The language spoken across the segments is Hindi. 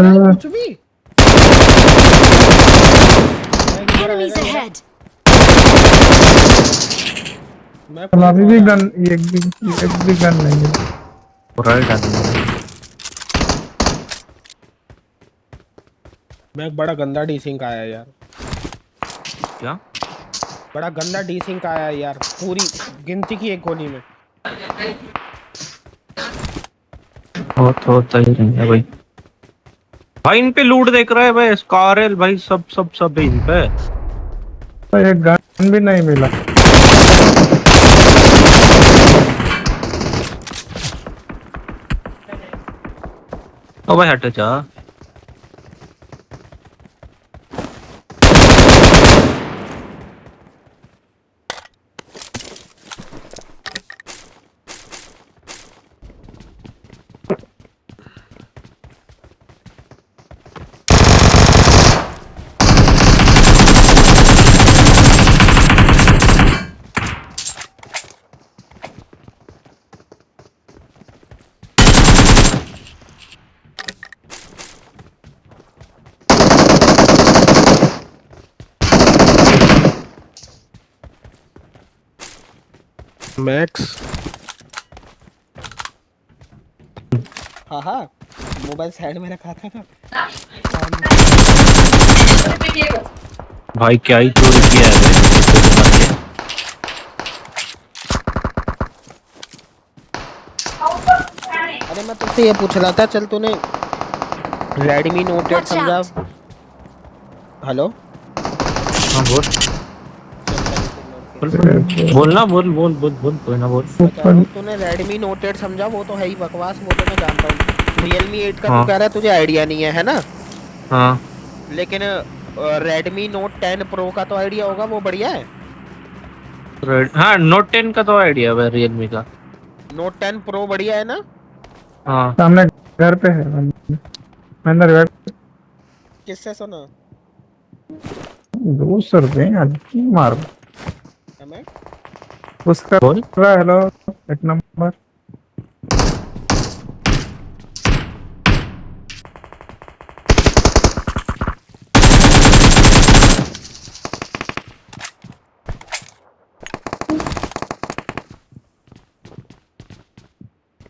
रहा Enemies ahead! मैं अभी भी गन एक भी एक भी गन नहीं है। राइट आदमी मैं एक बड़ा गंदा डीसिंग आया यार। क्या? बड़ा गंदा डीसिंग आया यार। पूरी गिनती की एक गोली में। बहुत बहुत सही नहीं है भाई। भाई इन पे लूट देख रहा है भाई स्कारल भाई सब सब सब है इन पे भाई एक गन भी नहीं मिला। ओ भाई हट जा। मैक्स हाँ हाँ। मोबाइल साइड में रखा था ना। भाई क्या ही चोरी किया है अरे मैं तुझसे ये पूछ रहा था चल तूने रेडमी नोट एट Watch समझा। Out. हाँ बोल। बोलना बोल बोल। बोल बोल कोई ना बोल। तूने रेडमी नोट एट समझा? वो तो है ही बकवास वो तो मैं जानता हूँ। रियलमी एट का हाँ। तू कह रहा है तुझे आइडिया नहीं है है ना? हाँ। लेकिन रेडमी नोट टेन प्रो का तो आइडिया होगा वो बढ़िया है। हाँ नोट टेन का तो आइडिया है रियलमी का। नोट टेन प्रो बढ़िया है ना? हाँ। सामने घर पे है मैं अंदर बैठ किससे सुना? दो सौ रुपये आज की मार उसका बोल रहा हेलो एक नंबर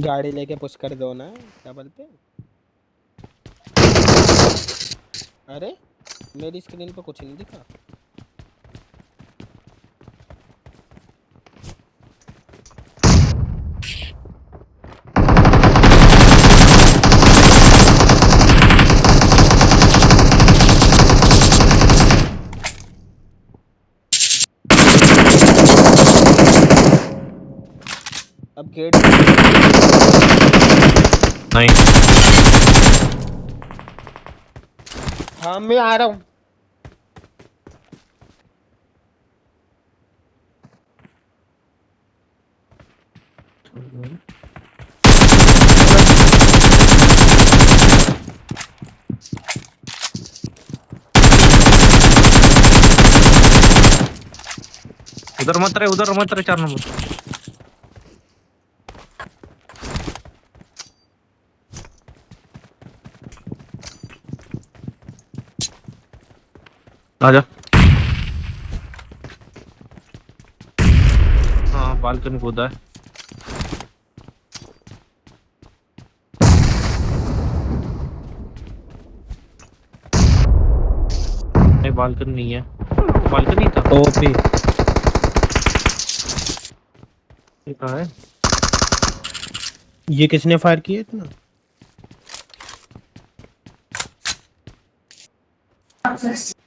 गाड़ी लेके पुश कर दो ना क्या बोलते अरे मेरी स्क्रीन पे कुछ नहीं दिखा। गेट नहीं हाँ मैं आ रहा हूँ। उधर मत रहे उधर मत रहे चार नंबर। आजा हाँ बालकनी कूदा है। नहीं बालकनी नहीं है। बालकनी था। ओपी। ये कहाँ है? ये किसने फायर किया इतना?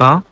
어?